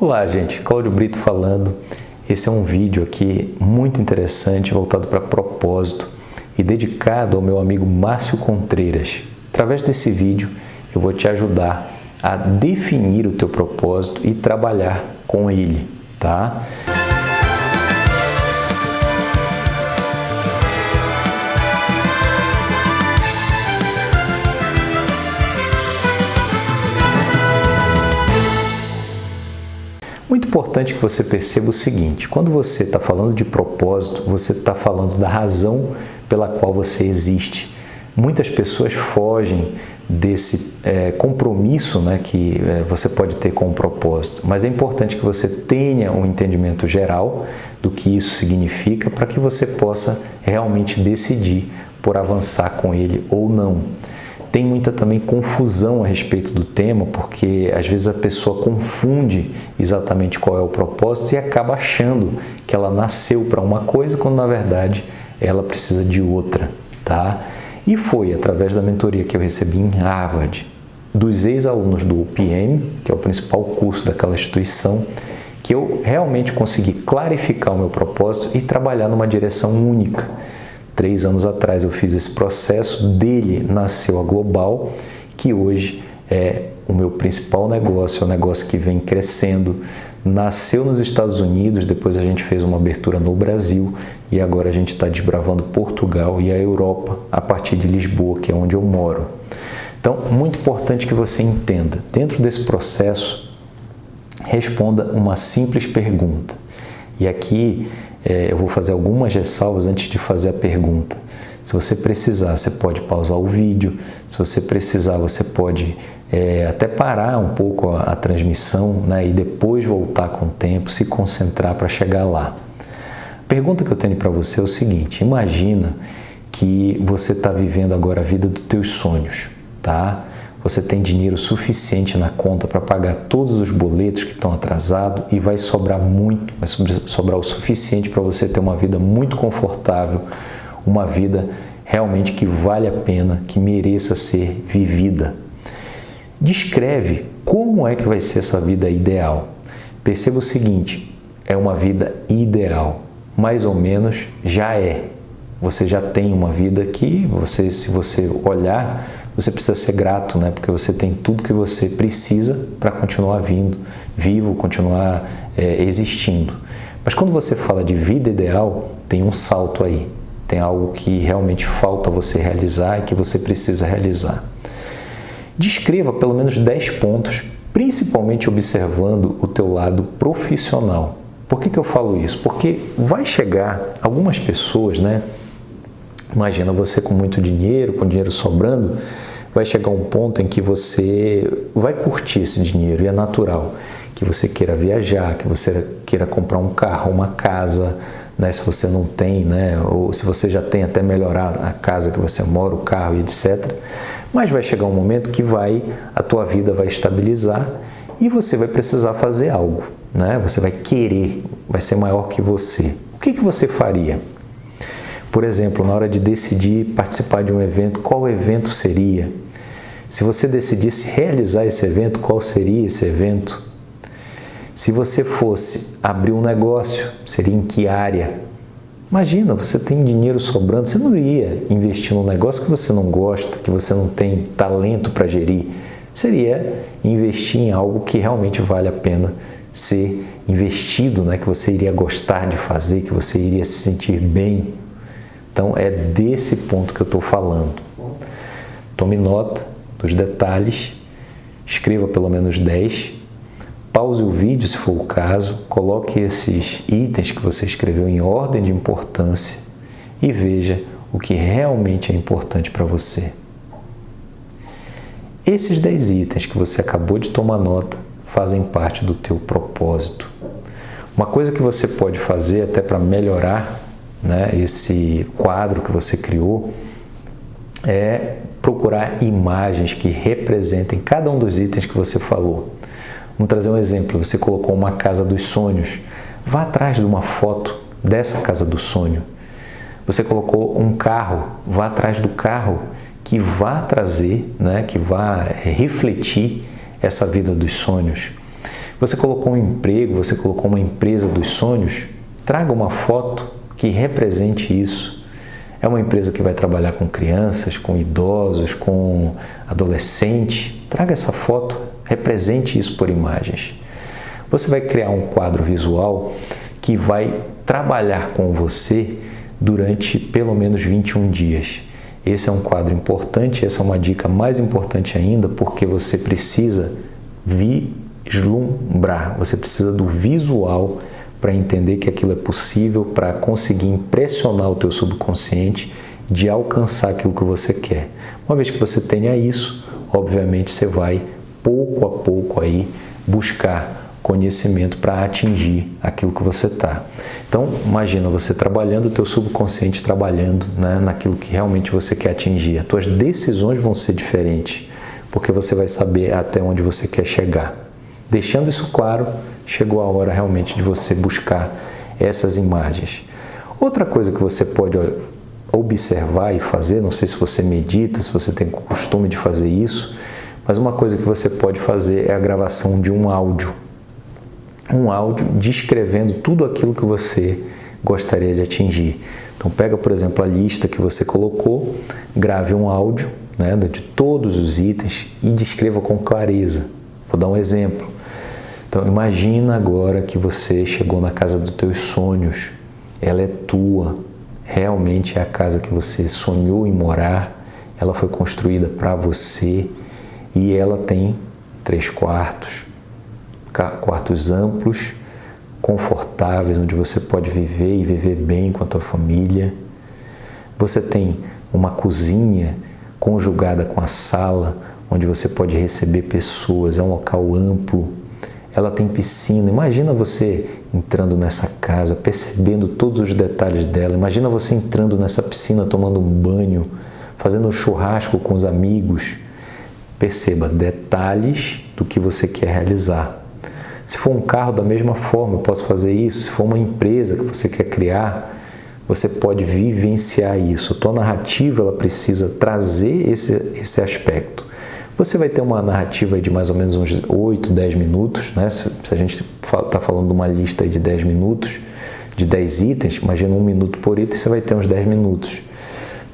Olá, gente. Cláudio Brito falando. Esse é um vídeo aqui muito interessante, voltado para propósito e dedicado ao meu amigo Márcio Contreiras. Através desse vídeo, eu vou te ajudar a definir o teu propósito e trabalhar com ele, tá? Importante que você perceba o seguinte: quando você está falando de propósito, você está falando da razão pela qual você existe. Muitas pessoas fogem desse é, compromisso né, que é, você pode ter com o propósito, mas é importante que você tenha um entendimento geral do que isso significa para que você possa realmente decidir por avançar com ele ou não. Tem muita também confusão a respeito do tema, porque às vezes a pessoa confunde exatamente qual é o propósito e acaba achando que ela nasceu para uma coisa, quando na verdade ela precisa de outra, tá? E foi através da mentoria que eu recebi em Harvard, dos ex-alunos do UPM, que é o principal curso daquela instituição, que eu realmente consegui clarificar o meu propósito e trabalhar numa direção única Três anos atrás eu fiz esse processo, dele nasceu a Global, que hoje é o meu principal negócio, é um negócio que vem crescendo. Nasceu nos Estados Unidos, depois a gente fez uma abertura no Brasil e agora a gente está desbravando Portugal e a Europa a partir de Lisboa, que é onde eu moro. Então, muito importante que você entenda, dentro desse processo, responda uma simples pergunta. E aqui é, eu vou fazer algumas ressalvas antes de fazer a pergunta. Se você precisar, você pode pausar o vídeo. Se você precisar, você pode é, até parar um pouco a, a transmissão né, e depois voltar com o tempo, se concentrar para chegar lá. A pergunta que eu tenho para você é o seguinte: imagina que você está vivendo agora a vida dos teus sonhos, tá? Você tem dinheiro suficiente na conta para pagar todos os boletos que estão atrasados e vai sobrar muito, vai sobrar o suficiente para você ter uma vida muito confortável, uma vida realmente que vale a pena, que mereça ser vivida. Descreve como é que vai ser essa vida ideal. Perceba o seguinte, é uma vida ideal, mais ou menos já é. Você já tem uma vida que você, se você olhar, você precisa ser grato, né? Porque você tem tudo que você precisa para continuar vindo, vivo, continuar é, existindo. Mas quando você fala de vida ideal, tem um salto aí. Tem algo que realmente falta você realizar e que você precisa realizar. Descreva pelo menos 10 pontos, principalmente observando o teu lado profissional. Por que, que eu falo isso? Porque vai chegar algumas pessoas, né? Imagina você com muito dinheiro, com dinheiro sobrando, vai chegar um ponto em que você vai curtir esse dinheiro e é natural que você queira viajar, que você queira comprar um carro, uma casa, né, se você não tem, né, ou se você já tem até melhorar a casa que você mora, o carro e etc. Mas vai chegar um momento que vai a tua vida vai estabilizar e você vai precisar fazer algo, né? Você vai querer, vai ser maior que você. O que que você faria? Por exemplo, na hora de decidir participar de um evento, qual evento seria? Se você decidisse realizar esse evento, qual seria esse evento? Se você fosse abrir um negócio, seria em que área? Imagina, você tem dinheiro sobrando, você não iria investir num negócio que você não gosta, que você não tem talento para gerir. Seria investir em algo que realmente vale a pena ser investido, né? que você iria gostar de fazer, que você iria se sentir bem então é desse ponto que eu estou falando. Tome nota dos detalhes, escreva pelo menos 10, pause o vídeo se for o caso, coloque esses itens que você escreveu em ordem de importância e veja o que realmente é importante para você. Esses 10 itens que você acabou de tomar nota fazem parte do teu propósito. Uma coisa que você pode fazer até para melhorar né, esse quadro que você criou, é procurar imagens que representem cada um dos itens que você falou. Vamos trazer um exemplo. Você colocou uma casa dos sonhos. Vá atrás de uma foto dessa casa do sonho. Você colocou um carro. Vá atrás do carro que vá trazer, né, que vá refletir essa vida dos sonhos. Você colocou um emprego, você colocou uma empresa dos sonhos, traga uma foto que represente isso. É uma empresa que vai trabalhar com crianças, com idosos, com adolescentes. Traga essa foto, represente isso por imagens. Você vai criar um quadro visual que vai trabalhar com você durante pelo menos 21 dias. Esse é um quadro importante, essa é uma dica mais importante ainda, porque você precisa vislumbrar, você precisa do visual para entender que aquilo é possível, para conseguir impressionar o teu subconsciente de alcançar aquilo que você quer. Uma vez que você tenha isso, obviamente você vai pouco a pouco aí buscar conhecimento para atingir aquilo que você está. Então, imagina você trabalhando, o teu subconsciente trabalhando né, naquilo que realmente você quer atingir. As tuas decisões vão ser diferentes, porque você vai saber até onde você quer chegar. Deixando isso claro, chegou a hora realmente de você buscar essas imagens. Outra coisa que você pode observar e fazer, não sei se você medita, se você tem costume de fazer isso, mas uma coisa que você pode fazer é a gravação de um áudio um áudio descrevendo tudo aquilo que você gostaria de atingir. Então pega, por exemplo, a lista que você colocou, grave um áudio né, de todos os itens e descreva com clareza. Vou dar um exemplo. Então imagina agora que você chegou na casa dos teus sonhos, ela é tua, realmente é a casa que você sonhou em morar, ela foi construída para você. E ela tem três quartos, quartos amplos, confortáveis, onde você pode viver e viver bem com a tua família. Você tem uma cozinha conjugada com a sala, onde você pode receber pessoas, é um local amplo. Ela tem piscina. Imagina você entrando nessa casa, percebendo todos os detalhes dela. Imagina você entrando nessa piscina, tomando um banho, fazendo um churrasco com os amigos. Perceba detalhes do que você quer realizar. Se for um carro, da mesma forma, eu posso fazer isso. Se for uma empresa que você quer criar, você pode vivenciar isso. A tua narrativa ela precisa trazer esse, esse aspecto. Você vai ter uma narrativa de mais ou menos uns 8, 10 minutos, né? se, a gente está falando de uma lista de 10 minutos, de 10 itens, imagina um minuto por item, você vai ter uns 10 minutos.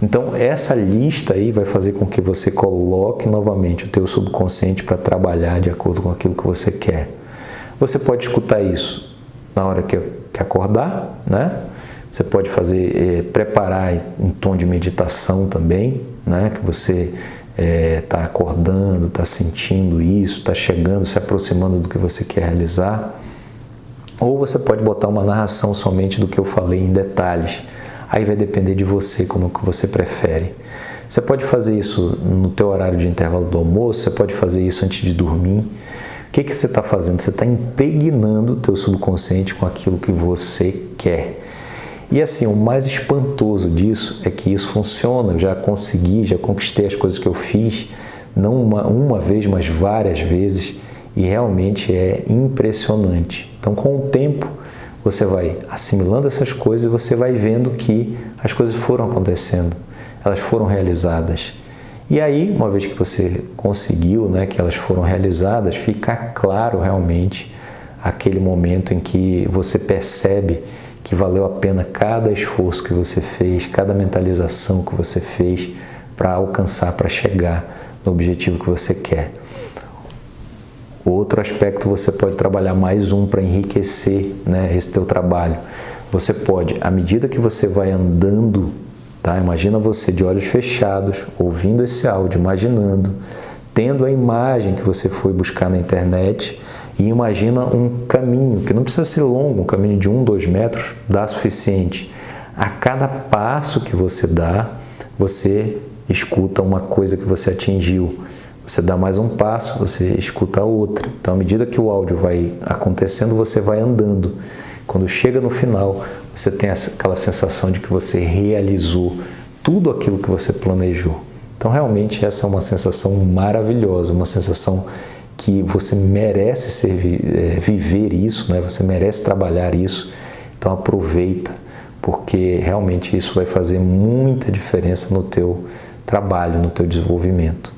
Então, essa lista aí vai fazer com que você coloque novamente o teu subconsciente para trabalhar de acordo com aquilo que você quer. Você pode escutar isso na hora que, que acordar, né? Você pode fazer, é, preparar em tom de meditação também, né? Que você está é, acordando, está sentindo isso, está chegando, se aproximando do que você quer realizar. Ou você pode botar uma narração somente do que eu falei em detalhes. Aí vai depender de você, como que você prefere. Você pode fazer isso no teu horário de intervalo do almoço, você pode fazer isso antes de dormir que, que você está fazendo? Você está impregnando o teu subconsciente com aquilo que você quer. E assim, o mais espantoso disso é que isso funciona. Eu já consegui, já conquistei as coisas que eu fiz, não uma, uma vez, mas várias vezes, e realmente é impressionante. Então, com o tempo, você vai assimilando essas coisas e você vai vendo que as coisas foram acontecendo, elas foram realizadas. E aí, uma vez que você conseguiu, né, que elas foram realizadas, fica claro realmente aquele momento em que você percebe que valeu a pena cada esforço que você fez, cada mentalização que você fez para alcançar, para chegar no objetivo que você quer. Outro aspecto você pode trabalhar mais um para enriquecer né, esse teu trabalho. Você pode, à medida que você vai andando Tá? Imagina você de olhos fechados, ouvindo esse áudio, imaginando, tendo a imagem que você foi buscar na internet e imagina um caminho, que não precisa ser longo, um caminho de um, dois metros, dá suficiente. A cada passo que você dá, você escuta uma coisa que você atingiu. Você dá mais um passo, você escuta outra. Então, à medida que o áudio vai acontecendo, você vai andando. Quando chega no final, você tem aquela sensação de que você realizou tudo aquilo que você planejou. Então, realmente, essa é uma sensação maravilhosa, uma sensação que você merece ser, é, viver isso, né? você merece trabalhar isso. Então, aproveita, porque realmente isso vai fazer muita diferença no teu trabalho, no teu desenvolvimento.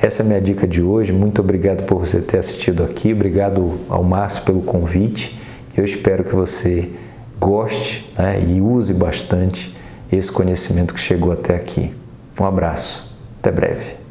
Essa é a minha dica de hoje. Muito obrigado por você ter assistido aqui. Obrigado ao Márcio pelo convite. Eu espero que você goste né, e use bastante esse conhecimento que chegou até aqui. Um abraço. Até breve.